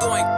going